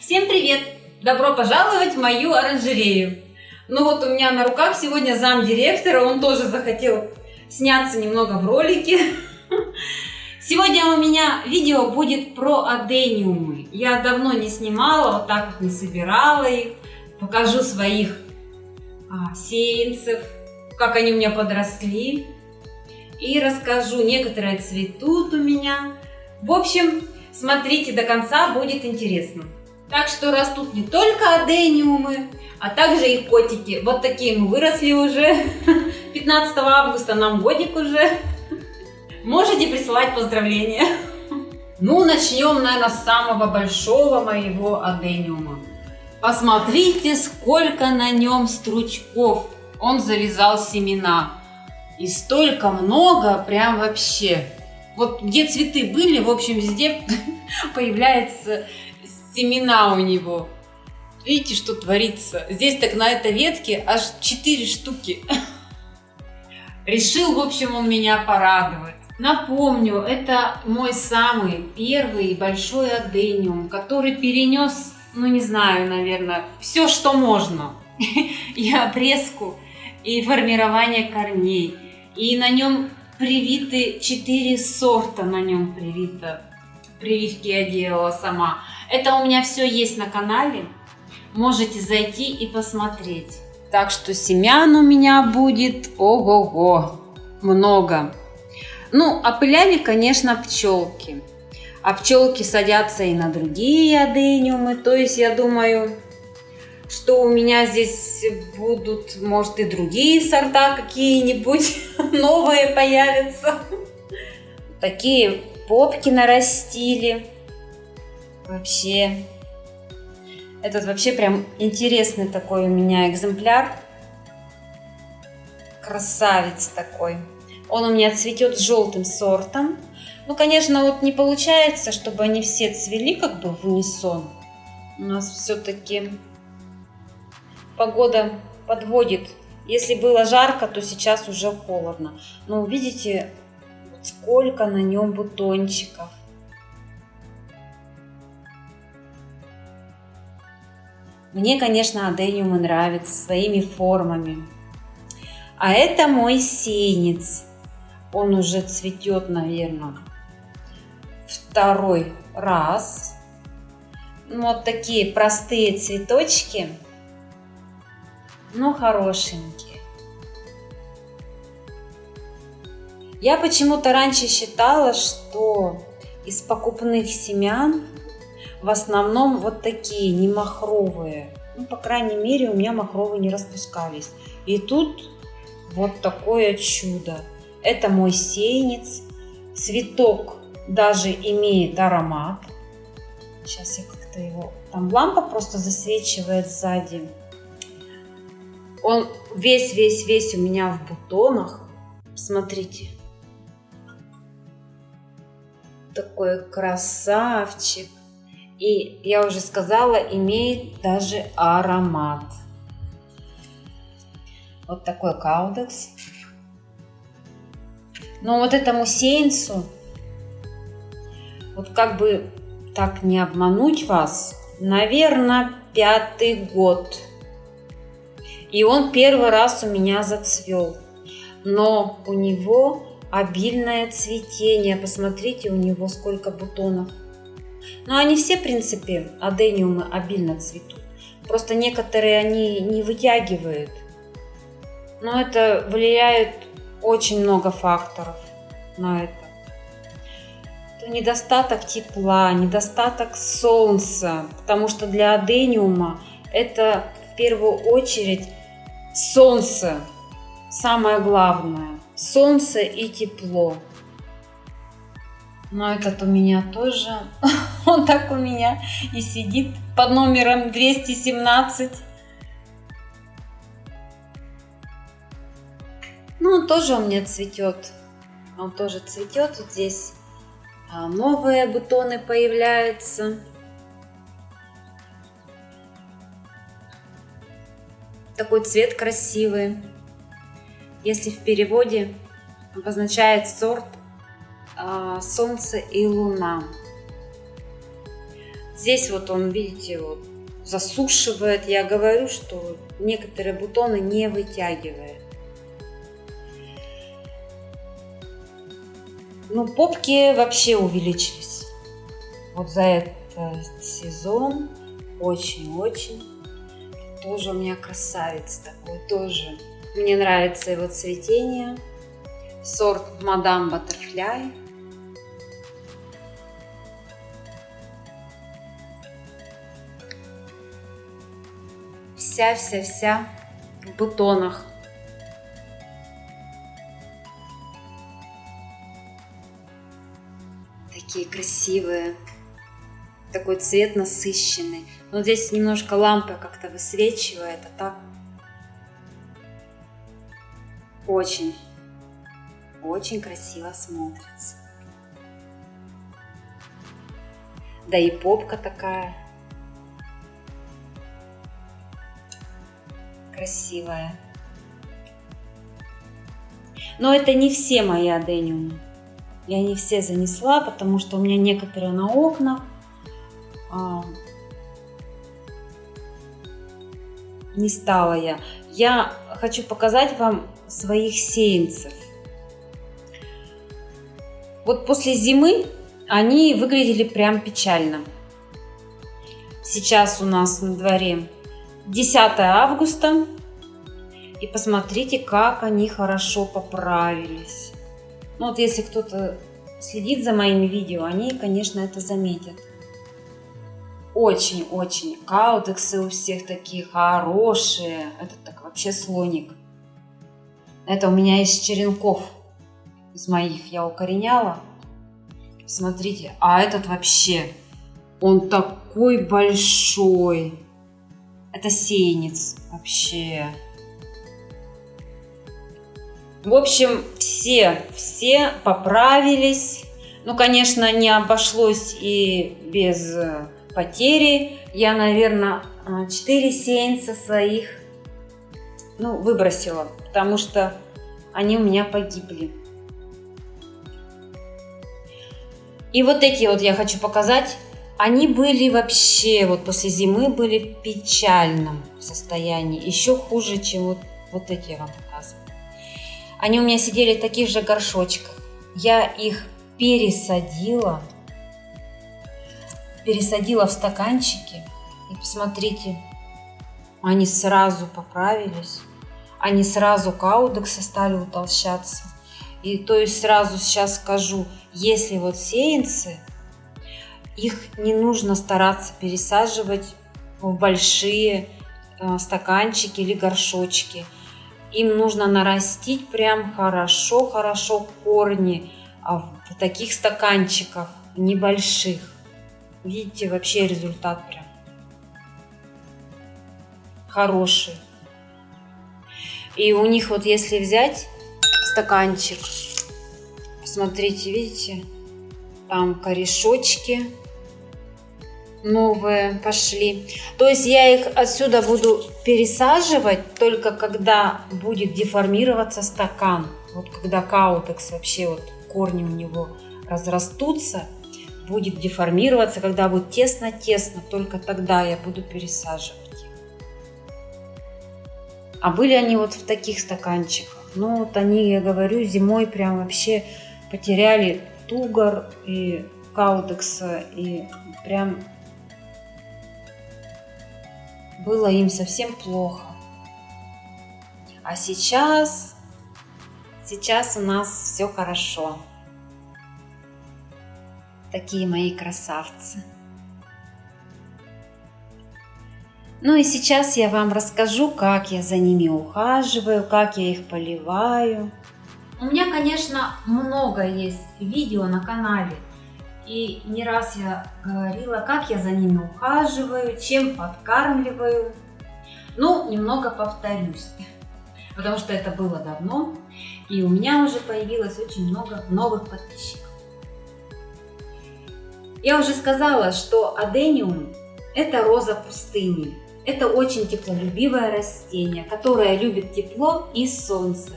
Всем привет! Добро пожаловать в мою оранжерею! Ну вот у меня на руках сегодня зам директора, он тоже захотел сняться немного в ролике. Сегодня у меня видео будет про адениумы. Я давно не снимала, вот так вот не собирала их. Покажу своих а, сеянцев, как они у меня подросли. И расскажу, некоторые цветут у меня. В общем, смотрите до конца, будет интересно. Так что растут не только адениумы, а также и котики. Вот такие мы выросли уже. 15 августа нам годик уже. Можете присылать поздравления. Ну, начнем, наверное, с самого большого моего адениума. Посмотрите, сколько на нем стручков. Он завязал семена. И столько много, прям вообще. Вот где цветы были, в общем, везде появляются семена у него. Видите, что творится? Здесь так на этой ветке аж 4 штуки. Решил, в общем, он меня порадовать. Напомню, это мой самый первый большой адениум, который перенес, ну не знаю, наверное, все, что можно. И обрезку, и формирование корней. И на нем привиты 4 сорта на нем привито. Прививки я делала сама. Это у меня все есть на канале. Можете зайти и посмотреть. Так что семян у меня будет ого-го, много. Ну, опыляли, конечно, пчелки. А пчелки садятся и на другие адениумы. То есть, я думаю, что у меня здесь будут, может, и другие сорта какие-нибудь новые появятся. Такие попки нарастили. Вообще, этот вообще прям интересный такой у меня экземпляр. Красавец такой. Он у меня цветет желтым сортом. Ну, конечно, вот не получается, чтобы они все цвели как бы в унисон. У нас все-таки погода подводит. Если было жарко, то сейчас уже холодно. Но видите, сколько на нем бутончиков. Мне, конечно, адениумы нравятся своими формами. А это мой сеянец. Он уже цветет, наверное, второй раз. Ну, вот такие простые цветочки, но хорошенькие. Я почему-то раньше считала, что из покупных семян в основном вот такие, не махровые. Ну, по крайней мере, у меня махровые не распускались. И тут вот такое чудо. Это мой сеянец. Цветок даже имеет аромат. Сейчас я как-то его... Там лампа просто засвечивает сзади. Он весь-весь-весь у меня в бутонах. Смотрите. Такой красавчик. И я уже сказала, имеет даже аромат. Вот такой каудекс. Но вот этому сеянцу, вот как бы так не обмануть вас, наверное, пятый год. И он первый раз у меня зацвел. Но у него обильное цветение. Посмотрите, у него сколько бутонов. Но они все, в принципе, адениумы обильно цветут. Просто некоторые они не вытягивают. Но это влияет очень много факторов на это. это. Недостаток тепла, недостаток солнца, потому что для адениума это в первую очередь солнце, самое главное. Солнце и тепло. Но этот у меня тоже, он так у меня и сидит под номером 217. Ну, он тоже у меня цветет. Он тоже цветет. Вот здесь а, новые бутоны появляются. Такой цвет красивый. Если в переводе обозначает сорт а, Солнце и Луна. Здесь вот он, видите, вот засушивает. Я говорю, что некоторые бутоны не вытягивает. Ну, попки вообще увеличились. Вот за этот сезон очень-очень. Тоже у меня красавец такой, тоже. Мне нравится его цветение. Сорт Мадам Баттерфляй. Вся-вся-вся в бутонах. Такие красивые. Такой цвет насыщенный. Но здесь немножко лампа как-то высвечивает, а так очень, очень красиво смотрится. Да и попка такая красивая. Но это не все мои адениумы. Я не все занесла, потому что у меня некоторые на окнах. А, не стала я. Я хочу показать вам своих сеянцев. Вот после зимы они выглядели прям печально. Сейчас у нас на дворе 10 августа. И посмотрите, как они хорошо поправились. Ну вот если кто-то следит за моими видео, они, конечно, это заметят. Очень-очень. Каудексы у всех такие хорошие. Это так вообще слоник. Это у меня из черенков. Из моих я укореняла. Смотрите, а этот вообще, он такой большой. Это сеянец вообще. В общем, все, все поправились. Ну, конечно, не обошлось и без э, потери. Я, наверное, 4 сеянца своих ну, выбросила, потому что они у меня погибли. И вот эти вот я хочу показать. Они были вообще, вот после зимы были в печальном состоянии. Еще хуже, чем вот, вот эти я вам показываю. Они у меня сидели в таких же горшочках. Я их пересадила, пересадила в стаканчики. И посмотрите, они сразу поправились. Они сразу каудексы стали утолщаться. И то есть сразу сейчас скажу, если вот сеянцы, их не нужно стараться пересаживать в большие э, стаканчики или горшочки – им нужно нарастить прям хорошо-хорошо корни а в таких стаканчиках небольших. Видите, вообще результат прям хороший. И у них вот если взять стаканчик, посмотрите, видите, там корешочки, новые пошли. То есть я их отсюда буду пересаживать только когда будет деформироваться стакан. Вот когда каутекс вообще вот корни у него разрастутся, будет деформироваться, когда будет тесно-тесно, только тогда я буду пересаживать А были они вот в таких стаканчиках. Ну вот они, я говорю, зимой прям вообще потеряли тугор и каутекса и прям было им совсем плохо. А сейчас, сейчас у нас все хорошо. Такие мои красавцы. Ну и сейчас я вам расскажу, как я за ними ухаживаю, как я их поливаю. У меня, конечно, много есть видео на канале и не раз я говорила, как я за ними ухаживаю, чем подкармливаю. Ну, немного повторюсь, потому что это было давно, и у меня уже появилось очень много новых подписчиков. Я уже сказала, что адениум – это роза пустыни. Это очень теплолюбивое растение, которое любит тепло и солнце.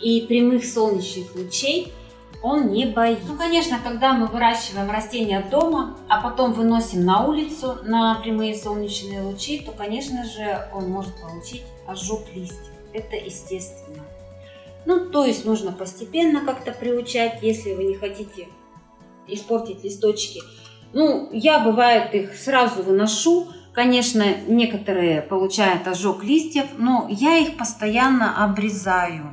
И прямых солнечных лучей он не боится. Ну, конечно, когда мы выращиваем растения дома, а потом выносим на улицу на прямые солнечные лучи, то, конечно же, он может получить ожог листьев. Это естественно. Ну, то есть нужно постепенно как-то приучать, если вы не хотите испортить листочки. Ну, я, бывает, их сразу выношу. Конечно, некоторые получают ожог листьев, но я их постоянно обрезаю.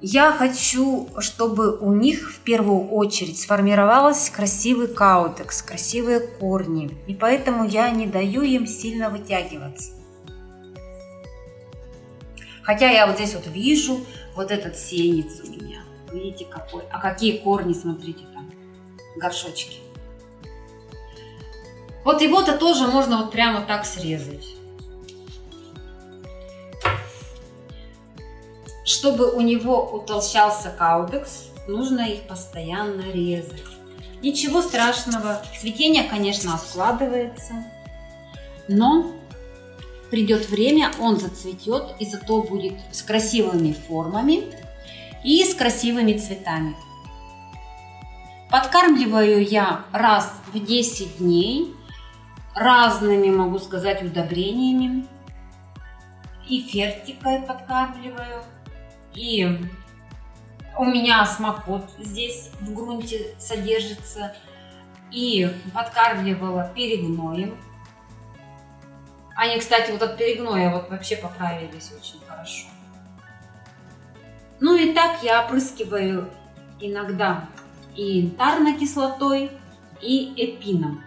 Я хочу, чтобы у них в первую очередь сформировался красивый каутекс, красивые корни. И поэтому я не даю им сильно вытягиваться. Хотя я вот здесь вот вижу вот этот сенец у меня. Видите какой? А какие корни, смотрите там, горшочки. Вот его-то тоже можно вот прямо так срезать. Чтобы у него утолщался каудекс, нужно их постоянно резать. Ничего страшного, цветение, конечно, откладывается, но придет время, он зацветет и зато будет с красивыми формами и с красивыми цветами. Подкармливаю я раз в 10 дней разными, могу сказать, удобрениями. И фертикой подкармливаю, и у меня смокот здесь в грунте содержится. И подкармливала перегноем. Они, кстати, вот от перегноя вот вообще поправились очень хорошо. Ну и так я опрыскиваю иногда и янтарной кислотой, и эпином.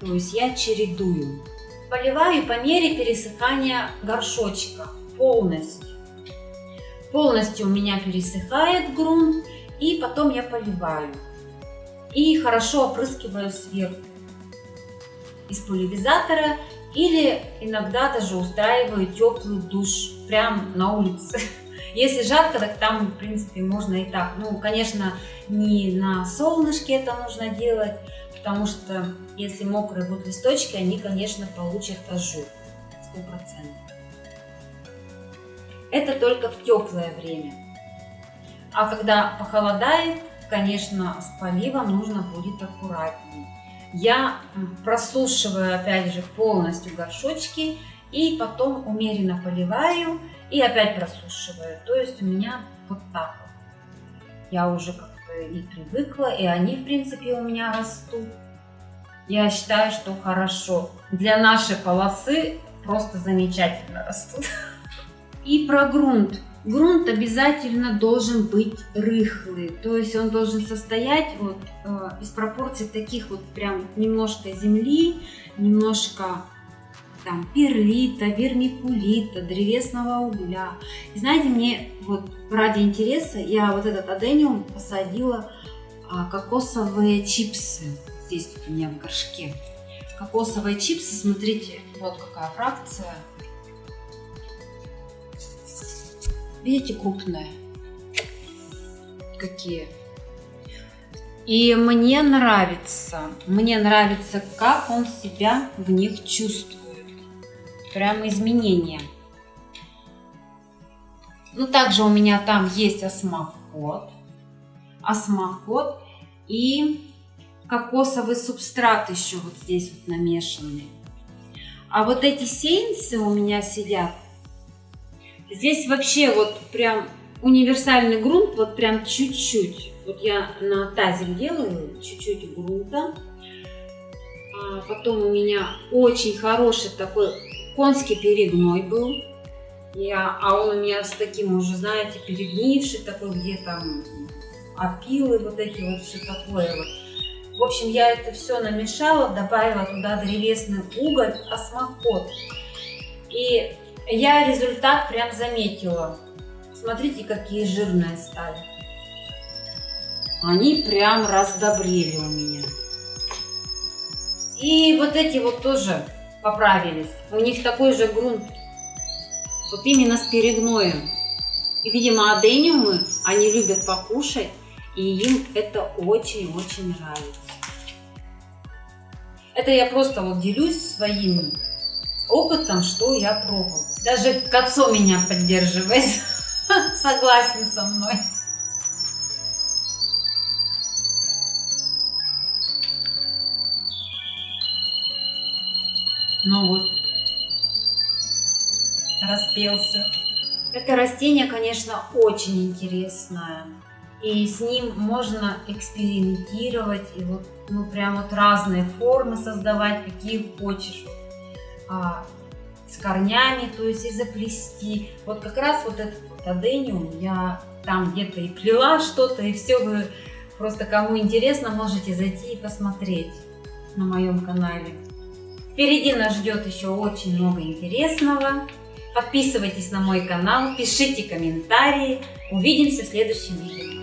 То есть я чередую. Поливаю по мере пересыхания горшочка полностью полностью у меня пересыхает грунт, и потом я поливаю. И хорошо опрыскиваю сверху из пульверизатора или иногда даже устраиваю теплый душ прямо на улице. Если жарко, так там, в принципе, можно и так. Ну, конечно, не на солнышке это нужно делать, потому что если мокрые будут листочки, они, конечно, получат ожог. Сто процентов. Это только в теплое время. А когда похолодает, конечно, с поливом нужно будет аккуратнее. Я просушиваю, опять же, полностью горшочки и потом умеренно поливаю и опять просушиваю. То есть у меня вот так вот. Я уже как-то и привыкла, и они, в принципе, у меня растут. Я считаю, что хорошо. Для нашей полосы просто замечательно растут. И про грунт. Грунт обязательно должен быть рыхлый, то есть он должен состоять вот, э, из пропорций таких вот прям немножко земли, немножко там перлита, вермикулита, древесного угля. И знаете, мне вот ради интереса я вот этот адениум посадила а, кокосовые чипсы. Здесь вот у меня в горшке. Кокосовые чипсы, смотрите, вот какая фракция. Видите, крупные. Какие. И мне нравится, мне нравится, как он себя в них чувствует. Прямо изменения. Ну, также у меня там есть осмокот. Осмокот и кокосовый субстрат еще вот здесь вот намешанный. А вот эти сеянцы у меня сидят Здесь вообще вот прям универсальный грунт, вот прям чуть-чуть. Вот я на тазик делаю чуть-чуть грунта. А потом у меня очень хороший такой конский перегной был. Я, а он у меня с таким уже, знаете, перегнивший такой, где там опилы, вот эти вот, все такое вот. В общем, я это все намешала, добавила туда древесный уголь, осмокот. И я результат прям заметила. Смотрите, какие жирные стали. Они прям раздобрели у меня. И вот эти вот тоже поправились. У них такой же грунт. Вот именно с перегноем. И, видимо, адениумы они любят покушать. И им это очень-очень нравится. Это я просто вот делюсь своим опытом, что я пробовала. Даже отцу меня поддерживает, согласен со мной. Ну вот, распелся. Это растение, конечно, очень интересное. И с ним можно экспериментировать, и вот, ну, прям вот разные формы создавать, какие хочешь. А, с корнями, то есть и заплести. Вот как раз вот этот вот адениум я там где-то и плела что-то, и все вы просто кому интересно, можете зайти и посмотреть на моем канале. Впереди нас ждет еще очень много интересного. Подписывайтесь на мой канал, пишите комментарии. Увидимся в следующем видео.